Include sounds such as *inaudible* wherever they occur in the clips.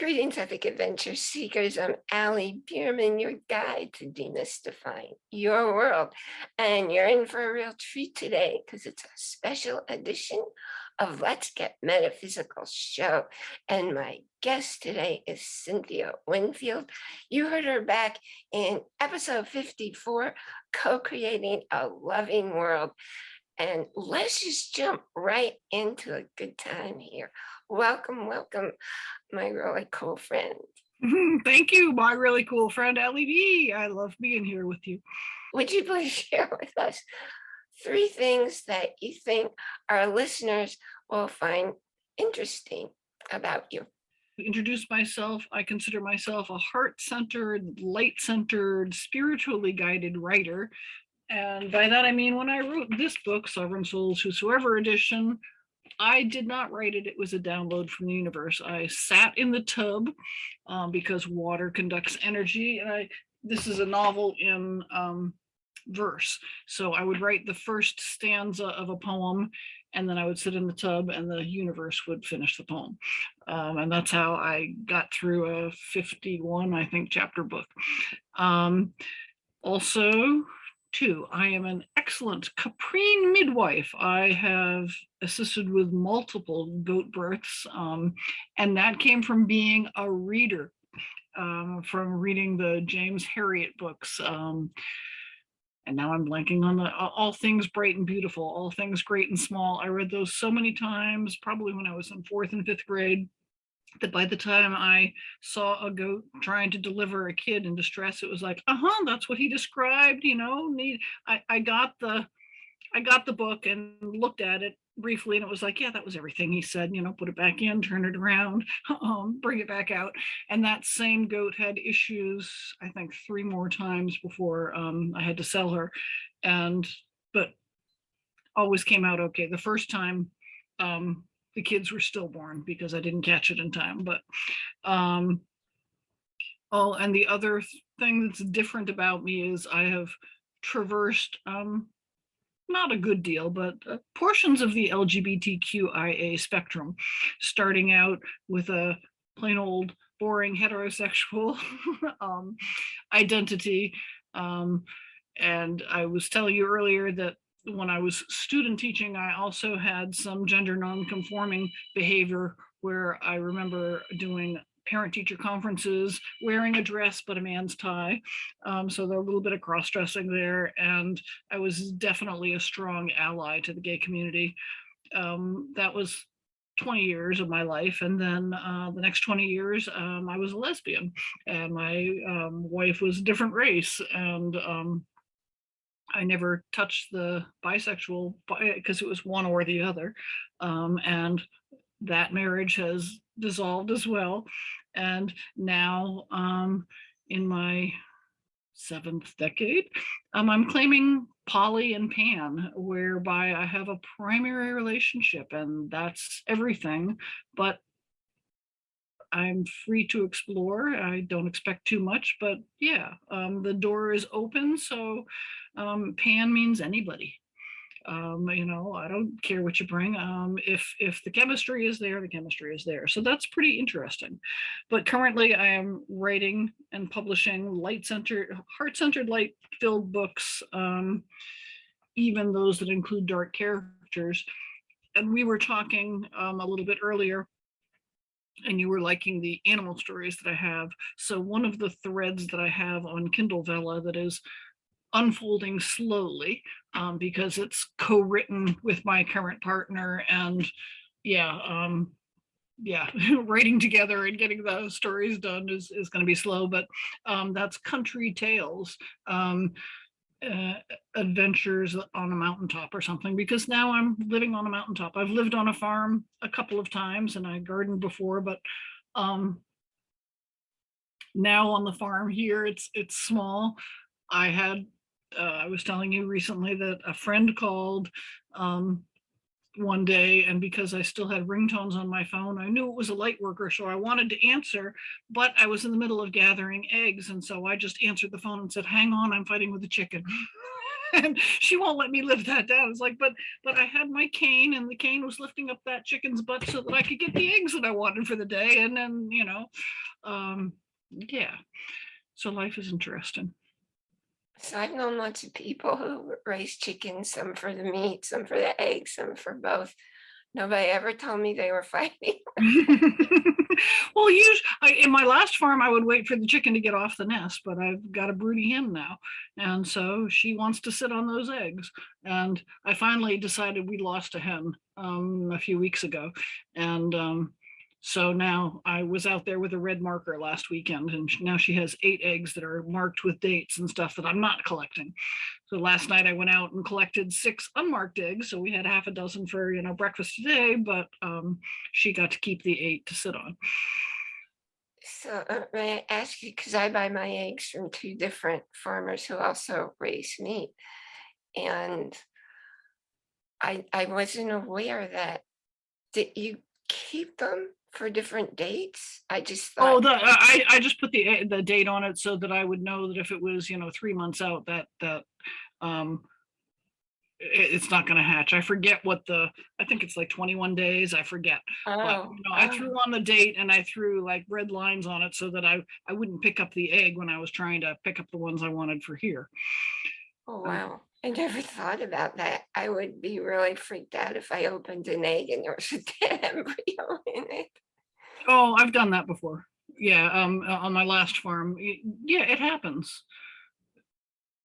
Greetings, Epic Adventure Seekers. I'm Allie Bierman, your guide to demystifying your world. And you're in for a real treat today because it's a special edition of Let's Get Metaphysical show. And my guest today is Cynthia Winfield. You heard her back in episode 54, Co-Creating a Loving World. And let's just jump right into a good time here. Welcome, welcome, my really cool friend. *laughs* Thank you, my really cool friend, Ellie B. I love being here with you. Would you please *laughs* share with us three things that you think our listeners will find interesting about you? introduce myself, I consider myself a heart-centered, light-centered, spiritually guided writer and by that, I mean, when I wrote this book, Sovereign Souls Whosoever Edition, I did not write it. It was a download from the universe. I sat in the tub um, because water conducts energy. And I, this is a novel in um, verse. So I would write the first stanza of a poem and then I would sit in the tub and the universe would finish the poem. Um, and that's how I got through a 51, I think, chapter book. Um, also, Two, I am an excellent caprine midwife. I have assisted with multiple goat births, um, and that came from being a reader, um, from reading the James Herriot books. Um, and now I'm blanking on the all things bright and beautiful, all things great and small. I read those so many times, probably when I was in fourth and fifth grade that by the time I saw a goat trying to deliver a kid in distress, it was like, uh-huh, that's what he described, you know, need I, I got the I got the book and looked at it briefly and it was like, yeah, that was everything he said, you know, put it back in, turn it around, *laughs* um, bring it back out. And that same goat had issues, I think three more times before um, I had to sell her. And, but always came out okay. The first time um, the kids were stillborn because I didn't catch it in time. But um, oh, and the other thing that's different about me is I have traversed um, not a good deal, but uh, portions of the LGBTQIA spectrum, starting out with a plain old boring heterosexual *laughs* um, identity. Um, and I was telling you earlier that when I was student teaching, I also had some gender non-conforming behavior where I remember doing parent teacher conferences, wearing a dress, but a man's tie. Um, so there a little bit of cross-dressing there. And I was definitely a strong ally to the gay community. Um, that was 20 years of my life. And then uh, the next 20 years, um, I was a lesbian and my um, wife was a different race. And um, I never touched the bisexual because it was one or the other. Um, and that marriage has dissolved as well. And now um, in my seventh decade, um, I'm claiming poly and pan, whereby I have a primary relationship and that's everything. But I'm free to explore. I don't expect too much, but yeah, um, the door is open. So um, pan means anybody. Um, you know, I don't care what you bring. Um, if if the chemistry is there, the chemistry is there. So that's pretty interesting. But currently I am writing and publishing light-centered, heart-centered light-filled books, um, even those that include dark characters. And we were talking um, a little bit earlier and you were liking the animal stories that I have. So one of the threads that I have on Kindle Vella that is unfolding slowly um, because it's co-written with my current partner and yeah, um, yeah, *laughs* writing together and getting the stories done is, is going to be slow, but um, that's Country Tales. Um, uh, adventures on a mountaintop or something because now I'm living on a mountaintop. I've lived on a farm a couple of times and I gardened before, but um, now on the farm here, it's it's small. I had, uh, I was telling you recently that a friend called um, one day and because I still had ringtones on my phone, I knew it was a light worker, so I wanted to answer, but I was in the middle of gathering eggs. And so I just answered the phone and said, hang on, I'm fighting with the chicken. *laughs* and she won't let me live that down. It's like, but but I had my cane and the cane was lifting up that chicken's butt so that I could get the eggs that I wanted for the day. And then, you know, um, yeah. So life is interesting. So I've known lots of people who raise chickens, some for the meat, some for the eggs, some for both. Nobody ever told me they were *laughs* fighting. *laughs* well, use I, in my last farm, I would wait for the chicken to get off the nest, but I've got a broody hen now, and so she wants to sit on those eggs. And I finally decided we lost a hen um, a few weeks ago, and um, so now I was out there with a red marker last weekend and now she has eight eggs that are marked with dates and stuff that I'm not collecting. So last night I went out and collected six unmarked eggs. So we had half a dozen for, you know, breakfast today, but um, she got to keep the eight to sit on. So uh, may I ask you, because I buy my eggs from two different farmers who also raise meat. And I, I wasn't aware that, did you keep them for different dates? I just thought. Oh, the, I, I just put the, eh, the date on it so that I would know that if it was, you know, three months out, that, that, um, i- it's not gonna hatch. I forget what the, I think it's like twenty-one days, I forget. But, oh, you know, I oh, threw on the date and I threw like red lines on it so that I, I wouldn't pick up the egg when I was trying to pick up the ones I wanted for here. oh, wow. I never *laughs* thought about that. I would be really freaked out if I opened an egg and there was a dead *laughs* embryo in it. Oh, I've done that before. Yeah, um, on my last farm. Yeah, it happens.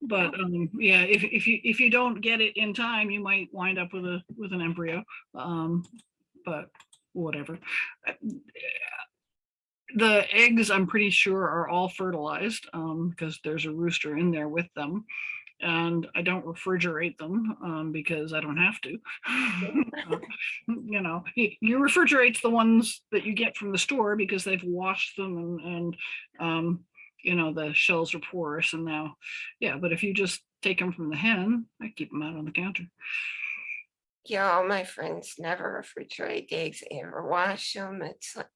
But um, yeah, if if you if you don't get it in time, you might wind up with a with an embryo. Um, but whatever. Uh, The eggs, I'm pretty sure, are all fertilized um, because there's a rooster in there with them. And I don't refrigerate them um, because I don't have to. Uh, *laughs* you know, *laughs* you refrigerate the ones that you get from the store because they've washed them and, and um, you know, the shells are porous and now, yeah, but if you just take them from the hen, I keep them out on the counter. Yeah, all my friends never refrigerate the eggs, they ever wash them. It's like,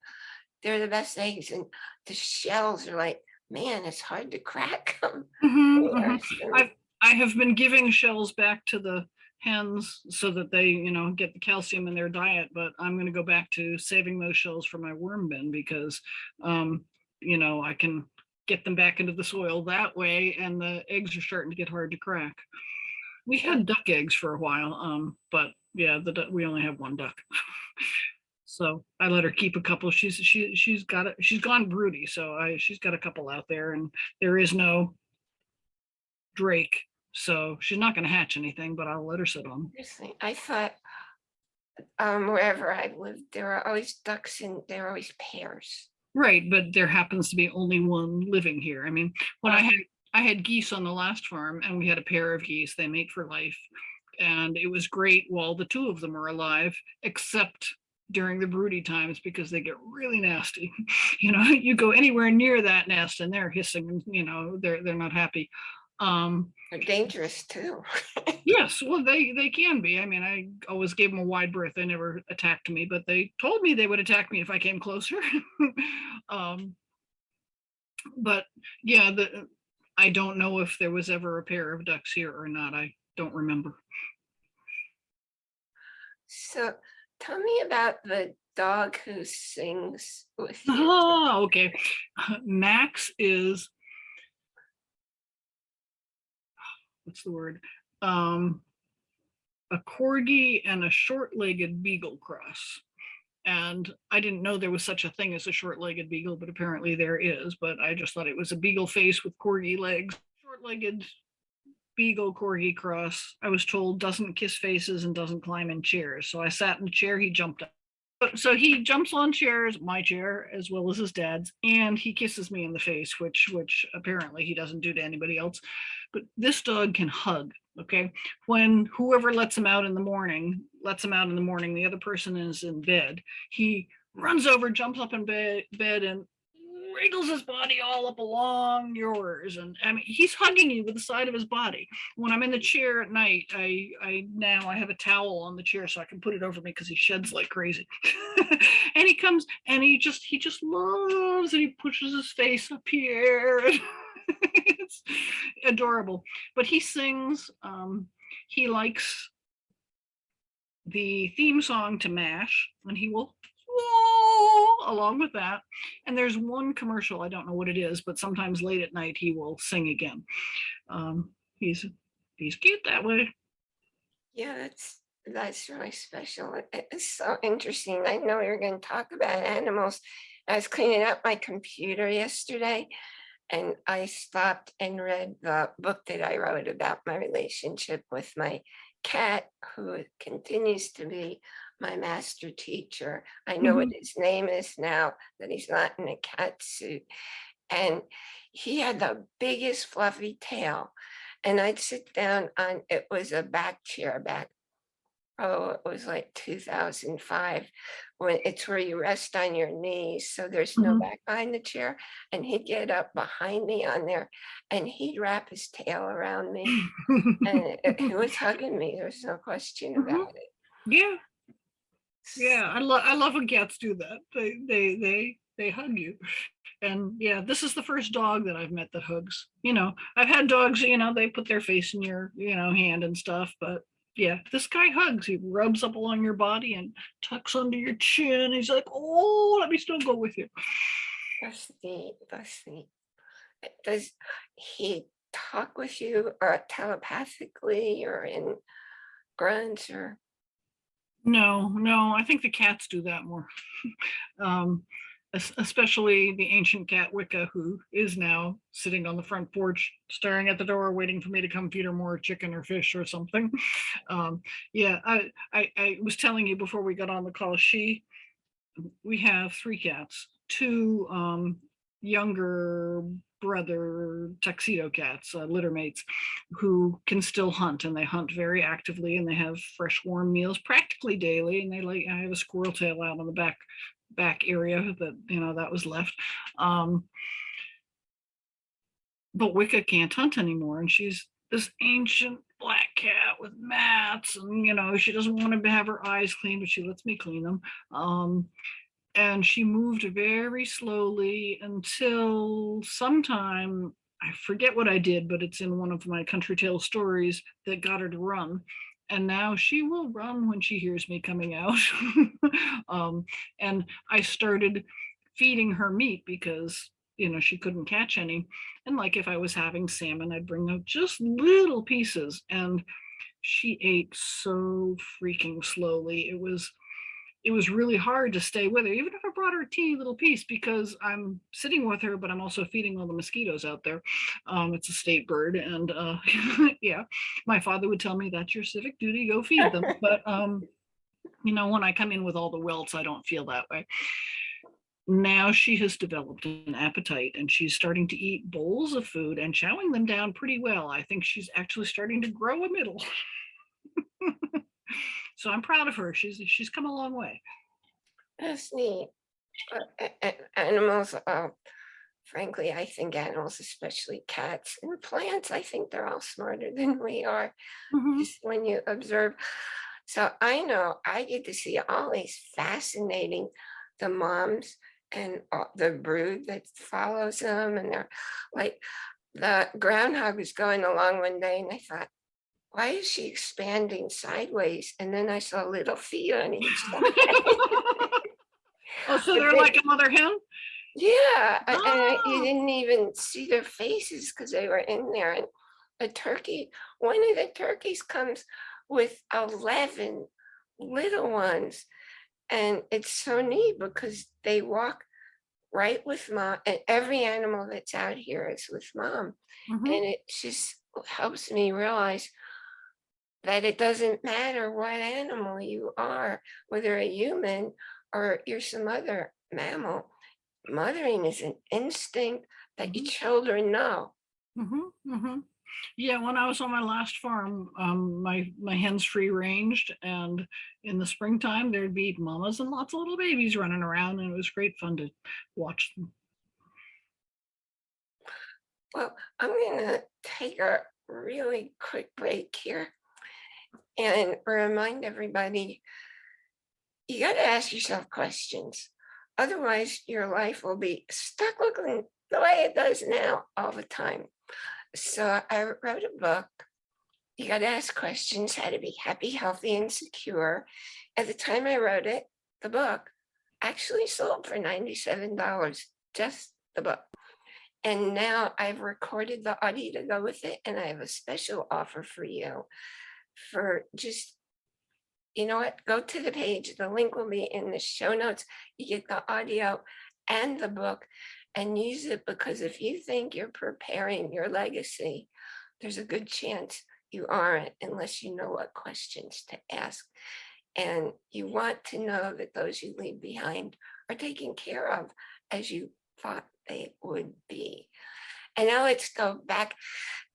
they're the best eggs and the shells are like, man, it's hard to crack them. Mhm, mhm. I've- I have been giving shells back to the hens so that they, you know, get the calcium in their diet, but I'm gonna go back to saving those shells for my worm bin because, um, you know, I can get them back into the soil that way and the eggs are starting to get hard to crack. We had duck eggs for a while, um, but yeah, the, we only have one duck. *laughs* So I let her keep a couple. She's, she, she's got it, she's gone broody, so I, she's got a couple out there and there is no Drake, so she's not gonna hatch anything, but I'll let her sit on. 'em. Interesting. I thought um, wherever I lived, there are always ducks and there are always pairs. Right, but there happens to be only one living here. I mean, when I Oh. had, I had geese on the last farm and we had a pair of geese, they mate for life. And it was great while the two of them were alive, except during the broody times because they get really nasty. *laughs* You know, you go anywhere near that nest and they're hissing, and you know, they're, they're not happy. Um, They're dangerous too. *laughs* Yes, well, they they can be. I mean, I always gave them a wide berth. They never attacked me, but they told me they would attack me if I came closer. *laughs* um, but yeah, the I don't know if there was ever a pair of ducks here or not. I don't remember. So tell me about the dog who sings with you. Oh, *laughs* okay. Max is what's the word? Um, a corgi and a short-legged beagle cross. And I didn't know there was such a thing as a short-legged beagle, but apparently there is. But I just thought it was a beagle face with corgi legs. Short-legged beagle corgi cross. I was told doesn't kiss faces and doesn't climb in chairs. So I sat in the chair. He jumped up. So he jumps on chairs, my chair, as well as his dad's, and he kisses me in the face, which which apparently he doesn't do to anybody else. But this dog can hug. Okay, when whoever lets him out in the morning lets him out in the morning, the other person is in bed. He runs over, jumps up in bed, bed, and wriggles his body all up along yours. And I mean, he's hugging you with the side of his body. When I'm in the chair at night, I I now I have a towel on the chair so I can put it over me because he sheds like crazy. *laughs* and he comes and he just he just loves and he pushes his face up here. *laughs* it's adorable. But he sings. Um, he likes the theme song to MASH, and he will along with that. And there's one commercial, I don't know what it is, but sometimes late at night he will sing again. Um, he's he's cute that way. Yeah, that's, that's really special. It- It's so interesting. I know you're gonna talk about animals. I was cleaning up my computer yesterday and I stopped and read the book that I wrote about my relationship with my cat, who continues to be my master teacher. I know what his name is now, that he's not in a cat suit. And he had the biggest fluffy tail. And I'd sit down on, it was a back chair back. Oh, it was like two thousand five, when it's where you rest on your knees, so there's no Mhm. back behind the chair. And he'd get up behind me on there and he'd wrap his tail around me. And it- he *laughs* was hugging me, there's no question Mhm. about it. yeah, yeah. I love I love when cats do that. They they they they hug you. And yeah, this is the first dog that I've met that hugs. You know, I've had dogs, you know, they put their face in your, you know, hand and stuff, but yeah, this guy hugs. He rubs up along your body and tucks under your chin. He's like, "Oh, let me still go with you." That's neat, that's neat. Uh, Does he talk with you or telepathically or in grunts or? No, no, I think the cats do that more. *laughs* um, especially the ancient cat Wicca, who is now sitting on the front porch, staring at the door, waiting for me to come feed her more chicken or fish or something. *laughs* Um, yeah, I, I, I was telling you before we got on the call, she, we have three cats, two um, younger brother tuxedo cats, uh, litter mates, who can still hunt and they hunt very actively and they have fresh warm meals practically daily. And they like, I have a squirrel tail out on the back back area that you know that was left. Um, but Wicca can't hunt anymore, and she's this ancient black cat with mats, and you know she doesn't want to have her eyes clean, but she lets me clean them. Um, and she moved very slowly until sometime I forget what I did, but it's in one of my country tale stories that got her to run. And now she will run when she hears me coming out. *laughs* um, and I started feeding her meat because you know she couldn't catch any. And like if I was having salmon, I'd bring out just little pieces, and she ate so freaking slowly. It was it was really hard to stay with her, even if I brought her a teeny little piece, because I'm sitting with her, but I'm also feeding all the mosquitoes out there. Um, it's a state bird, and uh, *laughs* yeah, my father would tell me that's your civic duty, go feed them. *laughs* But um, you know, when I come in with all the welts, I don't feel that way. Now she has developed an appetite and she's starting to eat bowls of food and chowing them down pretty well. I think she's actually starting to grow a middle. *laughs* so I'm proud of her. She's she's come a long way. That's neat. Uh, Animals, uh, frankly, I think animals, especially cats and plants, I think they're all smarter *laughs* than we are. Mhm. just when you observe. So I know I get to see all these fascinating, the moms and the brood that follows them and they're like, the groundhog was going along one day and I thought, why is she expanding sideways? And then I saw little feet on each *laughs* side. oh, so they're big- like a mother hen? Yeah, a- and I, you Oh. didn't even see their faces because they were in there. And a turkey, one of the turkeys comes with 11 little ones. And it's so neat because they walk right with mom. And every animal that's out here is with mom. Mhm. And it just helps me realize that it doesn't matter what animal you are, whether a human or you're some other mammal. Mothering is an instinct that your children know. Mm -hmm, mm -hmm. Yeah, when I was on my last farm, um, my my hens free ranged, and in the springtime there'd be mamas and lots of little babies running around, and it was great fun to watch them. Well, I'm gonna take a really quick break here and remind everybody, you gotta ask yourself questions. Otherwise, your life will be stuck looking the way it does now all the time. So I wrote a book. You got to ask questions, how to be happy, healthy, and secure. At the time I wrote it, the book actually sold for $97, just the book. And now I've recorded the audio to go with it, and I have a special offer for you for just, you know what, go to the page, the link will be in the show notes. You get the audio and the book and use it because if you think you're preparing your legacy, there's a good chance you aren't unless you know what questions to ask. And you want to know that those you leave behind are taken care of as you thought they would be. And now let's go back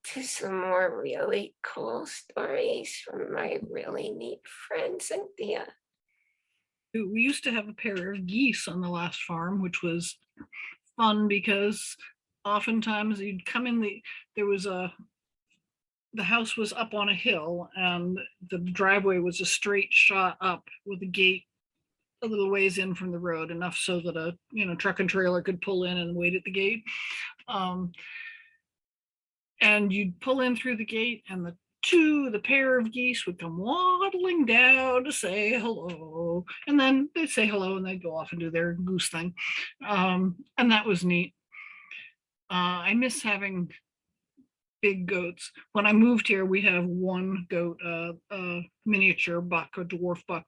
to some more really cool stories from my really neat friend Cynthia. we used to have a pair of geese on the last farm, which was fun because oftentimes you'd come in the, there was a, the house was up on a hill and the driveway was a straight shot up with a gate a little ways in from the road, enough so that a, you know, truck and trailer could pull in and wait at the gate. Um, and you'd pull in through the gate and the two, the pair of geese would come waddling down to say hello. And then they'd say hello and they'd go off and do their goose thing. Um, and that was neat. Uh, I miss having big goats. When I moved here, we have one goat, uh, a miniature buck, a dwarf buck.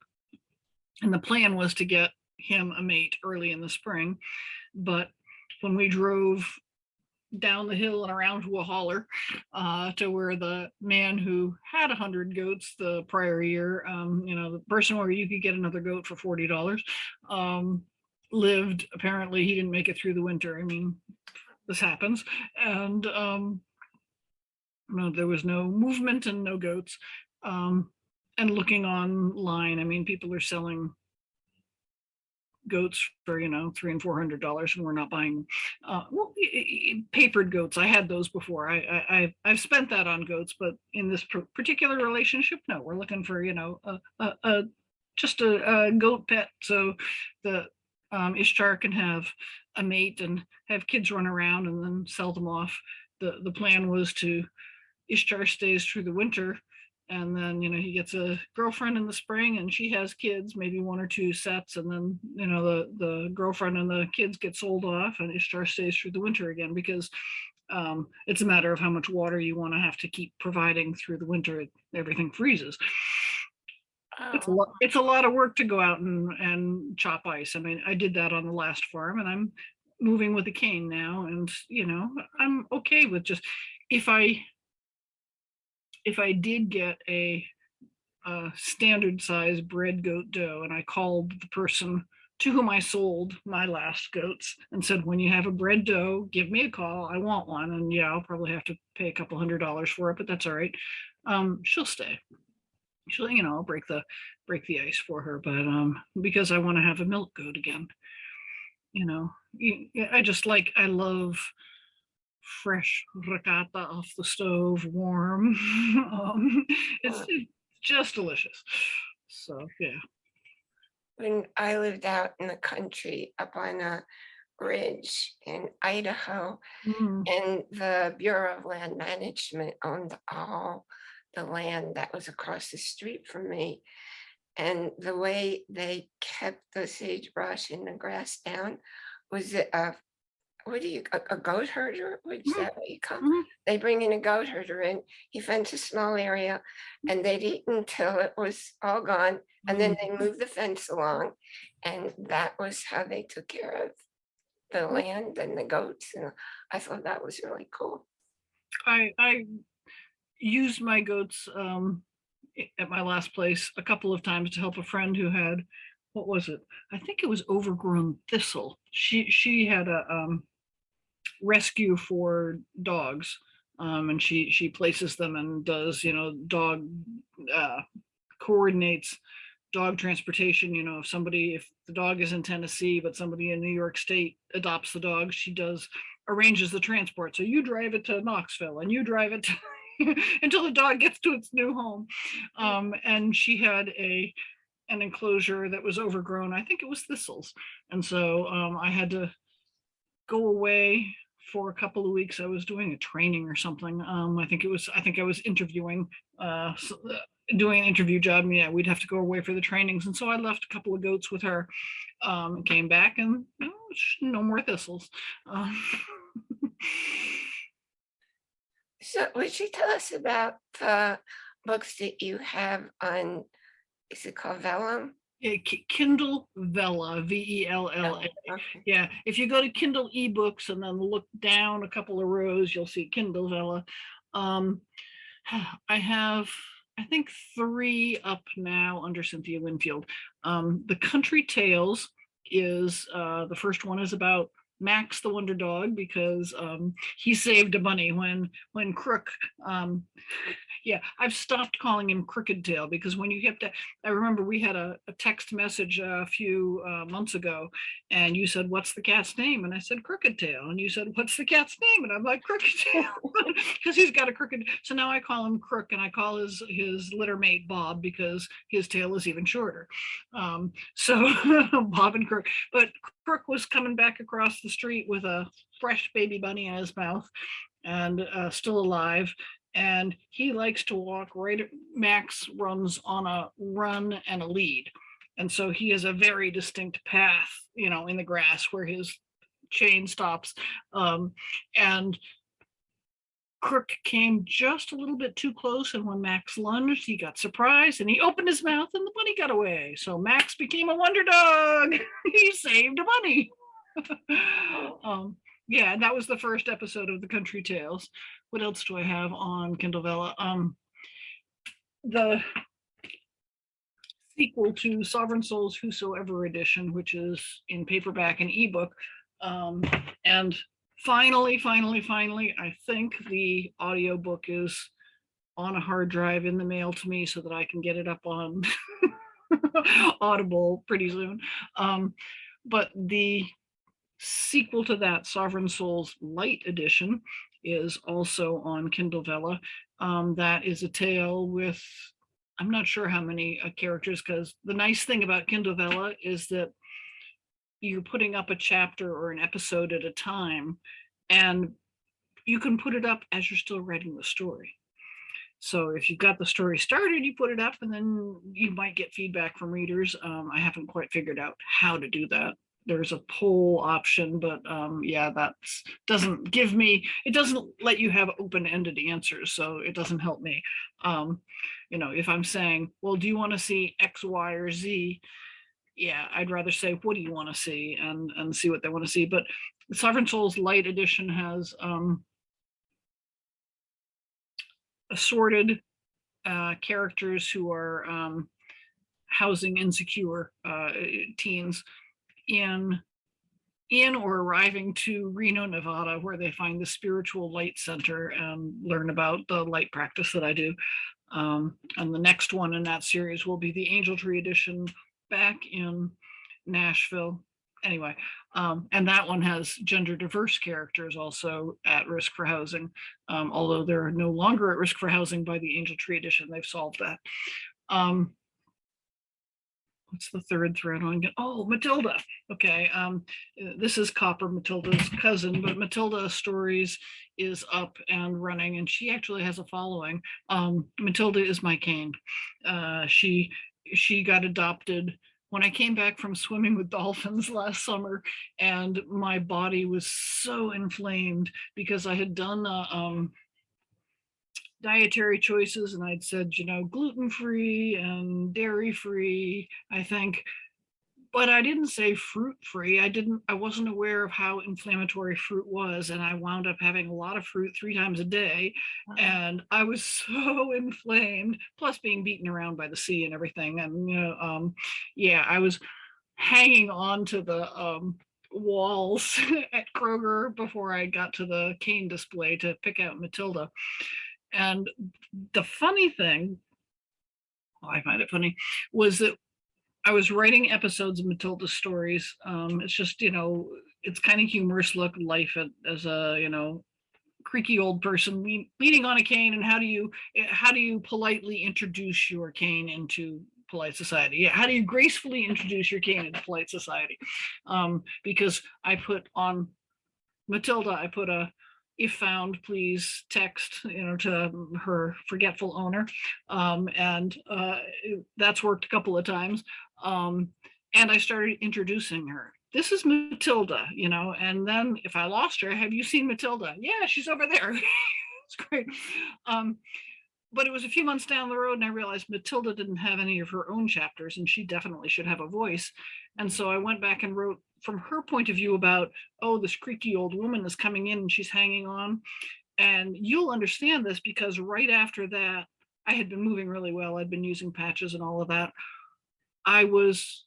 And the plan was to get him a mate early in the spring. But when we drove down the hill and around to a holler uh, to where the man who had a hundred goats the prior year, um, you know, the person where you could get another goat for forty dollars, um, lived. Apparently, he didn't make it through the winter. I mean, this happens, and um, no, there was no movement and no goats. Um, and looking online, I mean, people are selling goats for you know three and four hundred dollars and we're not buying uh well, papered goats. I had those before. I i I've, spent that on goats but in this particular relationship no we're looking for you know a, a, a just a, a, goat pet. So the um ishtar can have a mate and have kids run around and then sell them off. The the plan was to ishtar stays through the winter and then you know he gets a girlfriend in the spring and she has kids maybe one or two sets and then you know the the girlfriend and the kids get sold off and ishtar stays through the winter again because um, it's a matter of how much water you want to have to keep providing through the winter everything freezes. It's a Oh, lot it's a lot of work to go out and and chop ice. I mean i did that on the last farm and i'm moving with a cane now and you know i'm okay with just if i if I did get a, a standard size bred goat doe and I called the person to whom I sold my last goats and said, when you have a bred doe, give me a call. I want one. And yeah, I'll probably have to pay a couple hundred dollars for it, but that's all right. Um, she'll stay. She'll, you know, I'll break the break the ice for her, but um, because I want to have a milk goat again. You know, I just like I love fresh ricotta off the stove, warm. *laughs* um, it's, just delicious. So yeah. When I lived out in the country up on a ridge in Idaho Mm, and the Bureau of Land Management owned all the land that was across the street from me. And the way they kept the sagebrush and the grass down was a what do you, a, a goat herder? What is that what you call? mhm. They bring in a goat herder and he fenced a small area and they'd eat until it was all gone. And then they moved the fence along and that was how they took care of the land and the goats. And I thought that was really cool. I I used my goats um at my last place a couple of times to help a friend who had what was it? I think it was overgrown thistle. She she had a um rescue for dogs. Um and she she places them and does, you know, dog uh coordinates dog transportation, you know, if somebody if the dog is in Tennessee, but somebody in New York State adopts the dog, she does arranges the transport. So you drive it to Knoxville and you drive it *laughs* until the dog gets to its new home. Um, and she had a an enclosure that was overgrown. I think it was thistles. And so um, I had to go away for a couple of weeks. I was doing a training or something. Um, I think it was, I think I was interviewing, uh, uh, doing an interview job. and Yeah, we'd have to go away for the trainings. And so I left a couple of goats with her. Um, and came back and no more thistles. Um, *laughs* So would you tell us about the books that you have on, is it called Vellum? Yeah, Ki- Kindle Vella, V E L L A. Okay. Yeah, if you go to Kindle eBooks and then look down a couple of rows, you'll see Kindle Vella. Um, *sighs* I have, I think, three up now under Cynthia Winfield. Um, the Country Tales is uh, the first one is about Max the Wonder Dog because um, he saved a bunny when when Crook. Um, yeah, I've stopped calling him Crooked Tail because when you get to, I remember we had a, a text message a few uh, months ago and you said, what's the cat's name? And I said, Crooked Tail. And you said, what's the cat's name? And I'm like, Crooked Tail, *laughs* *laughs* because he's got a crooked. So now I call him Crook and I call his, his litter mate Bob because his tail is even shorter. Um, so *laughs* Bob and Crook, but Crook was coming back across the street with a fresh baby bunny in his mouth and uh, still alive. And he likes to walk right, Max runs on a run and a lead. And so he has a very distinct path, you know, in the grass where his chain stops. Um, and Crook came just a little bit too close. And when Max lunged, he got surprised and he opened his mouth and the bunny got away. So Max became a wonder dog. *laughs* he saved a bunny. *laughs* um, yeah, that was the first episode of the Country Tales. What else do I have on Kindle Vella? Um, the sequel to Sovereign Souls Whosoever Edition, which is in paperback and ebook. Um, and finally, finally, finally, I think the audiobook is on a hard drive in the mail to me so that I can get it up on *laughs* Audible pretty soon. Um, but the sequel to that, Sovereign Souls Light Edition, is also on Kindle Vella. Um, that is a tale with, I'm not sure how many uh, characters, because the nice thing about Kindle Vella is that you're putting up a chapter or an episode at a time, and you can put it up as you're still writing the story. So if you've got the story started, you put it up and then you might get feedback from readers. Um, I haven't quite figured out how to do that. There's a poll option, but um, yeah, that doesn't give me, it doesn't let you have open-ended answers, so it doesn't help me. Um, you know, if I'm saying, well, do you want to see X, Y, or Z? Yeah, I'd rather say, what do you want to see and, and see what they want to see. But Sovereign Souls Light Edition has um, assorted uh, characters who are um, housing insecure uh, teens in in or arriving to Reno, Nevada, where they find the Spiritual Light Center and learn about the light practice that I do. Um, and the next one in that series will be the Angel Tree Edition back in Nashville. Anyway, um, and that one has gender diverse characters also at risk for housing, um, although they're no longer at risk for housing by the Angel Tree Edition. They've solved that. What's the third thread on? Oh, Matilda. Okay, um, uh, this is Copper, Matilda's cousin, but Matilda Stories is up and running, and she actually has a following. Um, Matilda is my cane. Uh, she she got adopted when I came back from swimming with dolphins *laughs* last summer, and my body was so inflamed because I had done uh, um, dietary choices and I'd said, you know, gluten free and dairy free, I think. But I didn't say fruit free. I didn't, I wasn't aware of how inflammatory fruit was. And I wound up having a lot of fruit three times a day. And I was *laughs* so inflamed, plus being beaten around by the sea and everything. And, you know, um, yeah, I was hanging on to the um, walls *laughs* at Kroger before I got to the cane display to pick out Matilda. And the funny thing, well, I find it funny, was that I was writing episodes of Matilda stories. Um, it's just, you know, it's kind of humorous look life as a, you know, creaky old person lean, leaning on a cane and how do you how do you politely introduce your cane into polite society yeah how do you gracefully introduce your cane into polite society um because i put on Matilda, I put a if found, please text, you know, to her forgetful owner. Um, and uh, that's worked a couple of times. Um, and I started introducing her. This is Matilda, you know, and then if I lost her, have you seen Matilda? Yeah, she's over there. *laughs* it's great. Um, but it was a few months down the road and I realized Matilda didn't have any of her own chapters and she definitely should have a voice. And so I went back and wrote from her point of view about, oh, this creaky old woman is coming in and she's hanging on. And you'll understand this because right after that, I had been moving really well. I'd been using patches and all of that. I was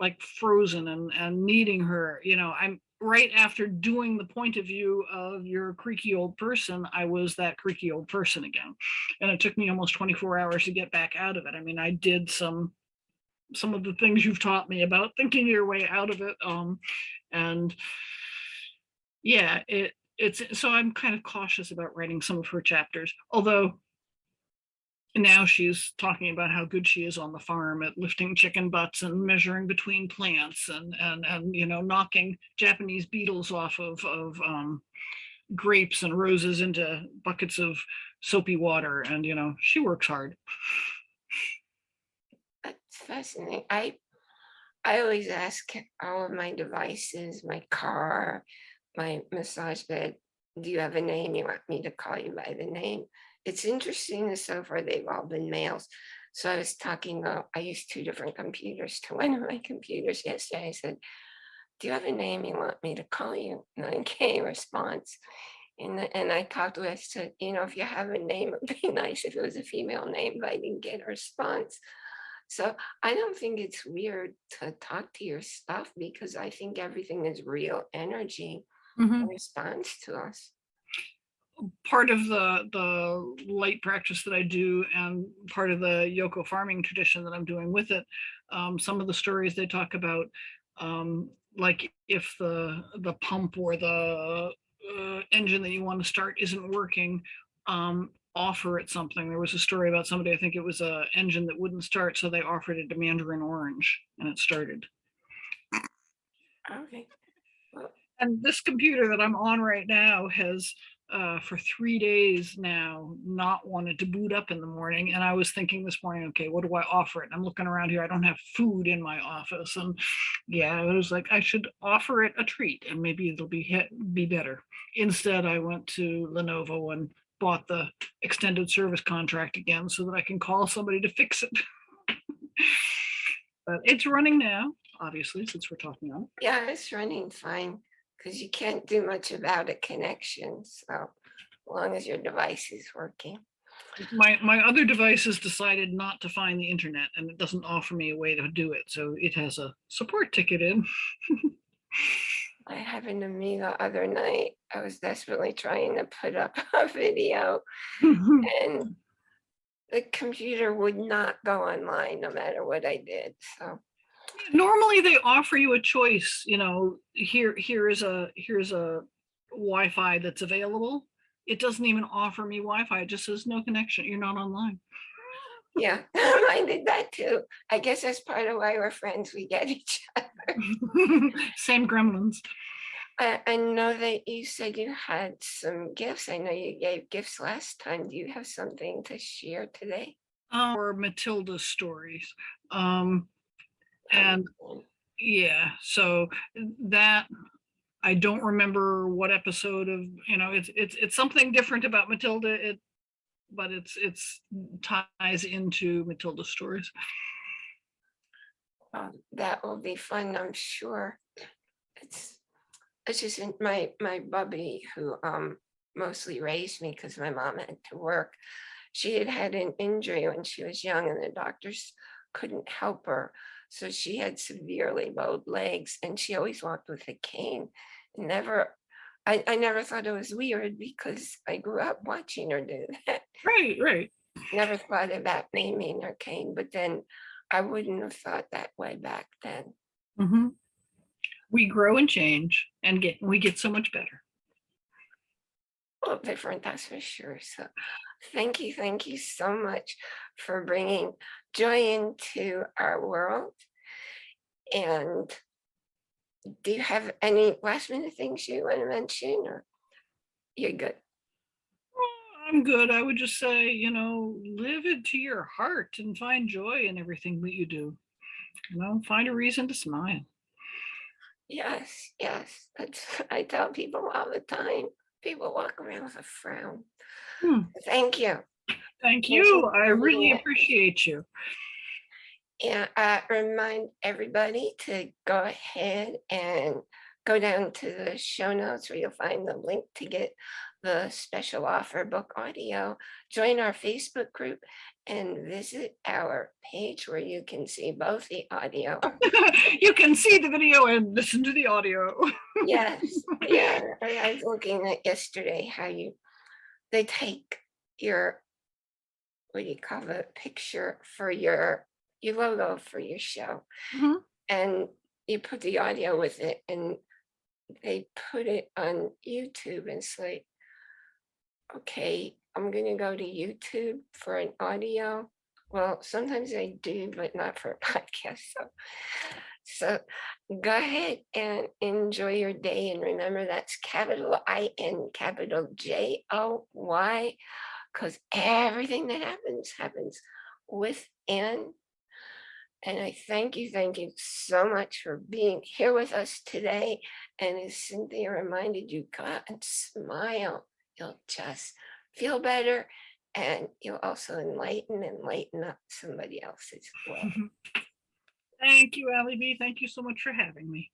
like frozen and, and needing her, you know, I'm right after doing the point of view of your creaky old person, I was that creaky old person again. And it took me almost 24 hours to get back out of it. I mean, I did some some of the things you've taught me about thinking your way out of it. Um, and yeah, it it's so I'm kind of cautious about writing some of her chapters, although now she's talking about how good she is on the farm at lifting chicken butts and measuring between plants and and and you know knocking Japanese beetles off of of um, grapes and roses into buckets of soapy water and you know she works hard. Fascinating. I I always ask all of my devices, my car, my massage bed, do you have a name? You want me to call you by the name? It's interesting that so far they've all been males. So I was talking about, I used two different computers to *laughs* one of my computers yesterday. I said, do you have a name you want me to call you? And get response. And, and I talked I said, you know, if you have a name, it'd be *laughs* nice if it was a female name, but I didn't get a response. So I don't think it's weird to talk to your stuff because I think everything is real energy Mhm. that responds to us. part of the the light practice that I do and part of the Yoko farming tradition that I'm doing with it, um, some of the stories they talk about, um, like if the the pump or the uh, engine that you want to start isn't working, um, offer it something. There was a story about somebody, I think it was a engine that wouldn't start, so they offered it a mandarin orange and it started. Okay. And this computer that I'm on right now has uh, for three days now not wanted to boot up in the morning. And I was thinking this morning, okay, what do I offer it? I'm looking around here. I don't have food in my office. And yeah, I was like, I should offer it a treat and maybe it'll be hit, be better. Instead, I went to Lenovo and bought the extended service contract again so that I can call somebody to fix it. *laughs* but it's running now, obviously, since we're talking on it. Yeah, it's running fine because you can't do much about a connection. So as long as your device is working. my my other devices decided not to find the internet and it doesn't offer me a way to do it so it has a support ticket in *laughs* I happened to me the other night. I was desperately trying to put up *laughs* a video and *laughs* the computer would not go online no matter what I did. So normally they offer you a choice you know here here is a here's a wi-fi that's available it doesn't even offer me wi-fi it just says no connection you're not online yeah, *laughs* I did that too. I guess that's part of why we're friends. We get *laughs* each other. *laughs* same gremlins I, I know that you said you had some gifts. I know you gave gifts last time. Do you have something to share today? Our matilda stories um and yeah so that i don't remember what episode of you know it's it's it's something different about matilda it but it's it's ties into matilda stories Um, that will be fun, I'm sure. It's, it's just my, my bubby who um mostly raised me because my mom had to work. She had had an injury when she was young and the doctors couldn't help her. So she had severely bowed legs and she always walked with a cane. Never, I, I never thought it was weird because I grew up watching her do *laughs* that right right never thought about naming her cane, but then I wouldn't have thought that way back then. Mhm. We grow and change and get, we get so much better. Well, different, that's for sure. So thank you, thank you so much for bringing joy into our world. And do you have any last minute things you want to mention or you're good? I'm good. I would just say, you know, live it to your heart and find joy in everything that you do. You know, find a reason to smile. Yes, yes. That's, I tell people all the time. People walk around with a frown. Hmm. Thank you. Thank you. I really appreciate you. Yeah, uh, remind everybody to go ahead and go down to the show notes where you'll find the link to get the special offer book audio. Join our Facebook group and visit our page where you can see both the audio. *laughs* you can see the video and listen to the audio. Yes, *laughs* yeah, I I was looking at yesterday how you, they take your, what do you call it, picture for your, your logo for your show. Mhm. And you put the audio with it and they put it on YouTube and it's like, okay, I'm gonna go to YouTube for an audio. Well, sometimes I do, but not for a *laughs* podcast, so. So go ahead and enjoy your day and remember that's capital I N capital J O Y. Cause everything that happens, happens within. And I thank you, thank you so much for being here with us today. And as Cynthia reminded you, go out and smile. You'll just feel better and you'll also enlighten and lighten up somebody else as well. *laughs* Thank you, Allie B. Thank you so much for having me.